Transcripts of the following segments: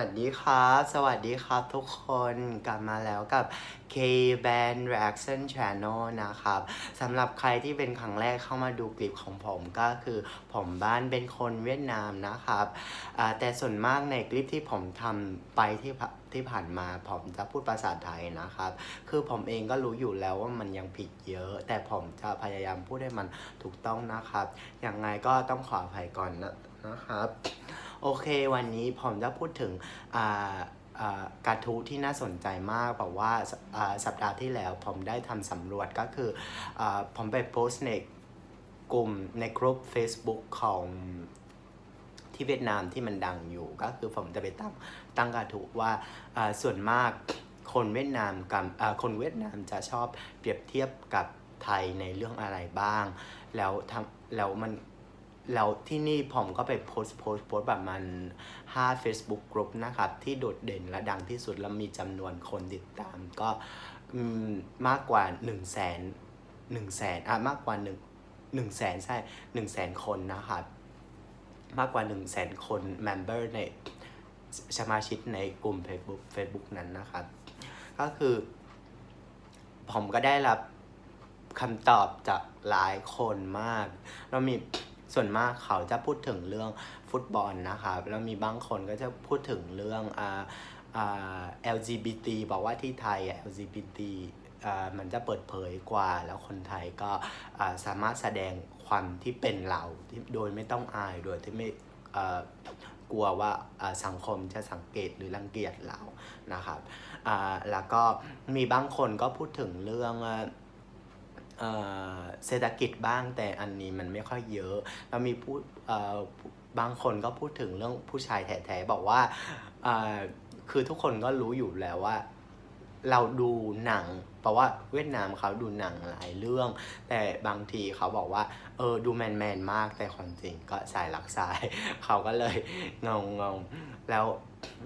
วัสดีครับ สวัสดีครับทุกคนกลับมาแล้วกับ K Band Reaction Channel นะครับสำหรับใครที่เป็นครั้งแรกเข้ามาดูคลิปของผมก็คือผมบ้านเป็นคนเวียดนามนะครับแต่ส่วนมากในคลิปที่ผมทำไปที่ผ่าที่ผ่านมาผมจะพูดภาษาไทยนะครับ คือผมเองก็รู้อยู่แล้วว่ามันยังผิดเยอะ แต่ผมจะพยายามพูดให้มันถูกต้องนะครับยังไงก็ต้องขออภัยก่อนนะนะครับ โอเค วันนี้ผมจะพูดถึงอ่าอ่ากระทู้ที่น่าสนใจมากแบบว่าสอ่าสัปดาห์ที่แล้วผมได้ทำสำรวจก็คืออาผมไปโพสต์ในกลุ่มในกลุ่ม Facebook ของที่เวียดนามที่มันดังอยู่ก็คือผมจะไปตั้งตั้งกระทู้ว่าอ่าส่วนมากคนเวียดนามกับอ่าคนเวียดนามจะชอบเปรียบเทียบกับไทยในเรื่องอะไรบ้าง แล้วทำแล้วมัน แล้วที่นี่ผมก็ไปโพสต์โพสต์โพสต์ประมาณ5 Facebook กลุ่มนะครับ ที่โดดเด่นและดังที่สุด แล้วมีจำนวนคนติดตามก็มากกว่า 1 0 0 0 0แสนหนึ่งแสนอะมากกว่า1 1 0 0 0 0แสนใช่1 0 0 0 0แสนคนนะครับ มากกว่า 1 0 0 0 0แสนคน member ในสมาชิกในกลุ่ม Facebook Facebook นั้นนะครับ ก็คือผมก็ได้รับคำตอบจากหลายคนมากแล้วมี ส่วนมากเขาจะพูดถึงเรื่องฟุตบอลนะครับแล้วมีบางคนก็จะพูดถึงเรื่องอ่าอ่า LGBT บอกว่าที่ไทย LGBT อ่ามันจะเปิดเผยกว่าแล้วคนไทยก็สามารถแสดงความที่เป็นเราโดยไม่ต้องอายโดยที่ไม่กลัวว่าสังคมจะสังเกตหรือรังเกียจเรานะครับอ่าแล้วก็มีบางคนก็พูดถึงเรื่อง เศรษฐกิจบ้างแต่อันนี้มันไม่ค่อยเยอะแล้วมีพูดบางคนก็พูดถึงเรื่องผู้ชายแท้ๆบอกว่าคือทุกคนก็รู้อยู่แล้วว่า เราดูหนัง เพราะว่าเวียดนามเขาดูหนังหลายเรื่อง แต่บางทีเขาบอกว่า เออดูแมนแมนๆมากแต่ความจริงก็สายหลักสาย เขาก็เลยงงงงแล้ว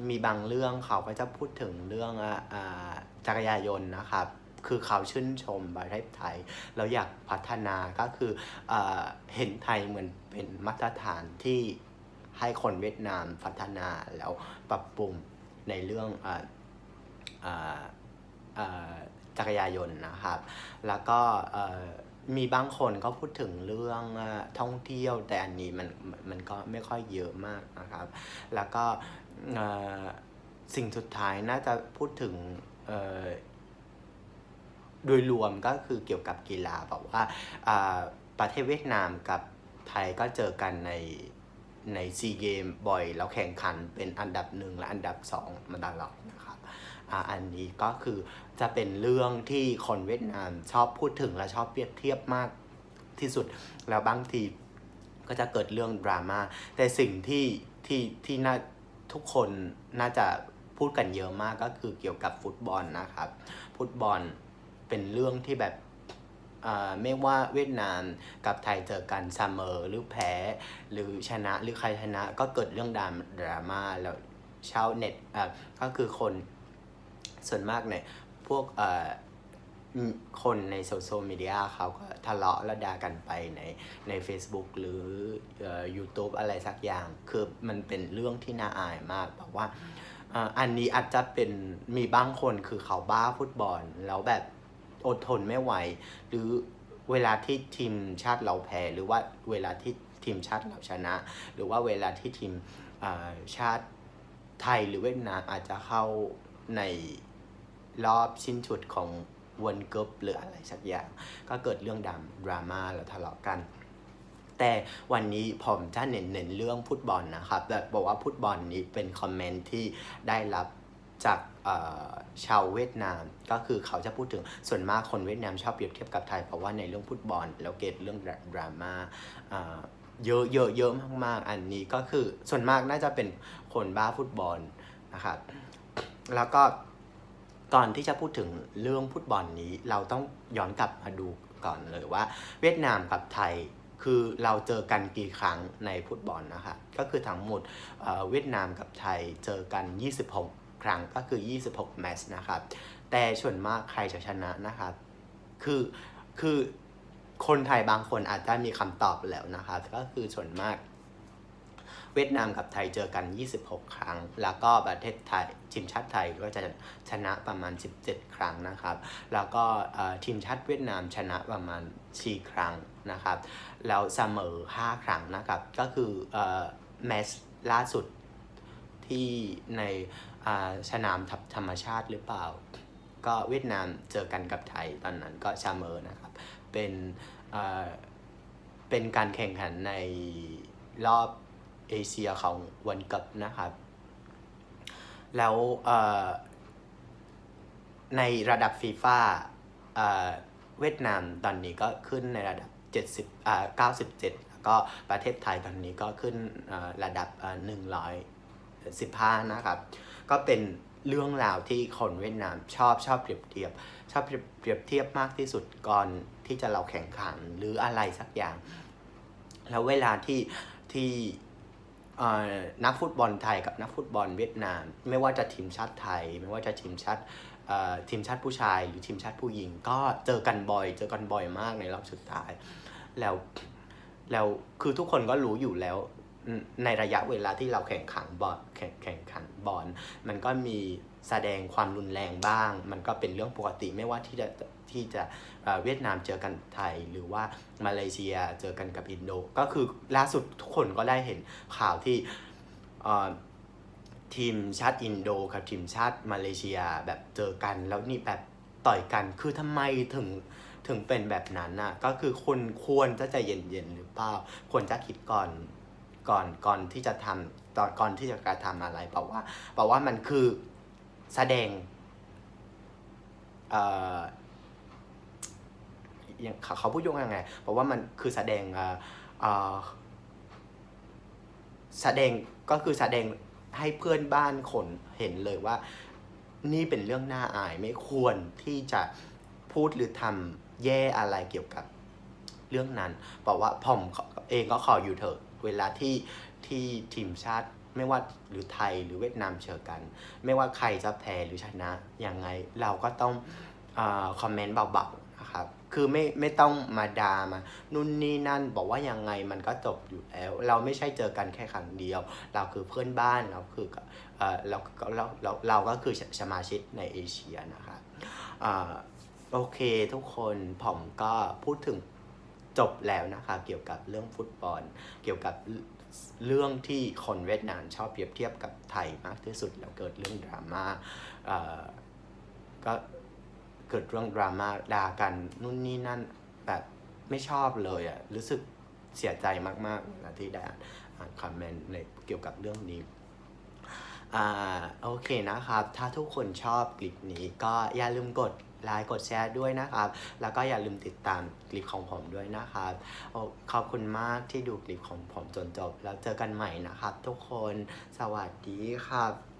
มีบางเรื่องเขาก็จะพูดถึงเรื่องอ่าจักรยานยนต์นะครับ คือเขาชื่นชมประเทศไทย แล้วอยากพัฒนาก็คือเอเห็นไทยเหมือนเป็นมาตรฐานที่ให้คนเวียดนามพัฒนาแล้วปรับปรุงในเรื่องออออจักรยานยนต์นะครับ แล้วก็มีบางคนก็พูดถึงเรื่องอท่องเที่ยวแต่อันนี้มันมันก็ไม่ค่อยเยอะมากนะครับ แล้วก็สิ่งสุดท้ายน่าจะพูดถึง โดยรวมก็คือเกี่ยวกับกีฬาแบบว่าประเทศเวียดนามกับไทยก็เจอกันในในซีเกมบ่อยแล้วแข่งขันเป็นอันดับหนึ่งและอันดับสองมาตลอดนะครับอันนี้ก็คือจะเป็นเรื่องที่คนเวียดนามชอบพูดถึงและชอบเปรียบเทียบมากที่สุดแล้วบางทีก็จะเกิดเรื่องดราม่าแต่สิ่งที่ที่ที่น่าทุกคนน่าจะพูดกันเยอะมากก็คือเกี่ยวกับฟุตบอลนะครับ ฟุตบอล เป็นเรื่องที่แบบอ่าไม่ว่าเวียดนามกับไทยเจอกันเสมอหรือแพ้ หรือชนะหรือใครชนะก็เกิดเรื่องดราม่าดราม่าแล้วชาวเน็ตอ่าก็คือคนส่วนมากเนี่ยพวกอ่ออืมคนในโซเชียลมีเดียเขาก็ทะเลาะและด่ากันไปในใน Facebook หรืออ่อ YouTube อะไรสักอย่าง คือมันเป็นเรื่องที่น่าอายมากแบบว่าอ่าอันนี้อาจจะเป็นมีบางคนคือเขาบ้าฟุตบอลแล้วแบบ อดทนไม่ไหว หรือเวลาที่ทีมชาติเราแพ้หรือว่าเวลาที่ทีมชาติเราชนะ หรือว่าเวลาที่ทีมชาติไทยหรือเวียดนามอาจจะเข้าในรอบสิ้นสุดของวันเกิบหรืออะไรสักอย่าง ก็เกิดเรื่องดดราม่าแล้วทะเลาะกัน แต่วันนี้ผมจะเน้นเน้นเรื่องฟุตบอลนะครับแต่บอกว่าฟุตบอลนี้เป็นคอมเมนต์ที่ได้รับ จากชาวเวียดนามก็คือเขาจะพูดถึงส่วนมากคนเวียดนามชอบเปรียบเทียบกับไทย เพราะว่าในเรื่องฟุตบอลแล้วเกิดเรื่องดราม่าอ่าเยอะเยอะเยอะมากๆ อันนี้ก็คือส่วนมากน่าจะเป็นคนบ้าฟุตบอลนะครับแล้วก็ก่อนที่จะพูดถึงเรื่องฟุตบอลนี้ เราต้องย้อนกลับมาดูก่อนเลยว่า เวียดนามกับไทยคือเราเจอกันกี่ครั้งในฟุตบอลนะคะก็คือทั้งหมดเอ่อเวียดนามกับไทยเจอกัน 26 ครั้งก็คือ 26 แมตช์นะครับ แต่ส่วนมากใครจะชนะนะครับ คือ คือคนไทยบางคนอาจจะมีคำตอบแล้วนะครับ ก็คือส่วนมากเวียดนามกับไทยเจอกัน 26 ครั้ง แล้วก็ประเทศไทยทีมชาติไทยก็จะชนะประมาณ 17 ครั้งนะครับ แล้วก็ทีมชาติเวียดนามชนะประมาณ 4 ครั้งนะครับ แล้วเสมอ 5 ครั้งนะครับ ก็คือแมตช์ล่าสุดที่ใน สนามทับธรรมชาติหรือเปล่า ก็เวียดนามเจอกันกับไทยตอนนั้นก็เมอนะครับ เป็นเออเป็นการแข่งขันในรอบเอเชียของวันกัปนะครับ แล้วเออในระดับฟีฟ่าเวียดนามตอนนี้ก็ขึ้นในระดับ 70อ่า97 แล้วก็ประเทศไทยตอนนี้ก็ขึ้นเอ่อระดับเอ่อ115 นะครับ ก็เป็นเรื่องราวที่คนเวียดนามชอบชอบเปรียบเทียบ ชอบเปรียบเทียบมากที่สุดก่อนที่จะเราแข่งขันหรืออะไรสักอย่าง แล้วเวลาที่ที่นักฟุตบอลไทยกับนักฟุตบอลเวียดนาม ไม่ว่าจะทีมชาติไทย ไม่ว่าจะทีมชาติทีมชาติผู้ชาย หรือทีมชาติผู้หญิง ก็เจอกันบ่อย เจอกันบ่อยมากในรอบสุดท้าย แล้วแล้วคือทุกคนก็รู้อยู่แล้ว ในระยะเวลาที่เราแข่งขันบอลแข่งแข่งขันบอลมันก็มีแสดงความรุนแรงบ้าง มันก็เป็นเรื่องปกติไม่ว่าที่จะที่จะเวียดนามเจอกันไทยหรือว่ามาเลเซียเจอกันกับอินโด ก็คือล่าสุดทุกคนก็ได้เห็นข่าวที่ทีมชาติอินโดกับทีมชาติมาเลเซียแบบเจอกัน แล้วนี่แบบต่อยกันคือทำไมถึงถึงเป็นแบบนั้นน่ะก็คือคนควรจะใจเย็นๆหรือเปล่าควรจะคิดก่อน ก่อนก่อนที่จะทำตอนก่อนที่จะกระทำอะไรเพราะว่าเพราะว่ามันคือแสดงเอ่อยังเขาพูดยังไงเพราะว่ามันคือแสดงเอ่อเอ่อแสดงก็คือแสดงให้เพื่อนบ้านคนเห็นเลยว่า นี่เป็นเรื่องน่าอายไม่ควรที่จะพูดหรือทำแย่อะไรเกี่ยวกับเรื่องนั้นบอกว่าผมเองก็ขออยู่เถอะ เวลาที่ที่ทีมชาติไม่ว่าหรือไทยหรือเวียดนามเจอกัน ไม่ว่าใครจะแพ้หรือชนะยังไงเราก็ต้องอคอมเมนต์เบาๆนะครับคือไม่ไม่ต้องมาดามานู่นนี่นั่นบอกว่ายังไงมันก็จบอยู่แล้ว เราไม่ใช่เจอกันแค่ครั้งเดียว เราคือเพื่อนบ้านเราคือเออเราเราเราเราก็คือสมาชิกในเอเชียนะครับอ่าโอเคทุกคนผมก็พูดถึง จบแล้วนะคะเกี่ยวกับเรื่องฟุตบอล เกี่ยวกับเรื่องที่คนเวียดนามชอบเปรียบเทียบกับไทยมากที่สุดแล้วเกิดเรื่องดราม่าเอ่อก็เกิดเรื่องดราม่าด่ากันนู่นนี่นั่นแบบไม่ชอบเลยอะ่ะรู้สึกเสียใจมากๆเวลาที่ได้อ่านคอมเมนต์ในเกี่ยวกับเรื่องนี้ อ่าโอเคนะครับ ถ้าทุกคนชอบคลิปนี้ก็อย่าลืมกดไลค์กดแชร์ด้วยนะครับ แล้วก็อย่าลืมติดตามคลิปของผมด้วยนะครับอขอบคุณมากที่ดูคลิปของผมจนจบ แล้วเจอกันใหม่นะครับ ทุกคนสวัสดีครับ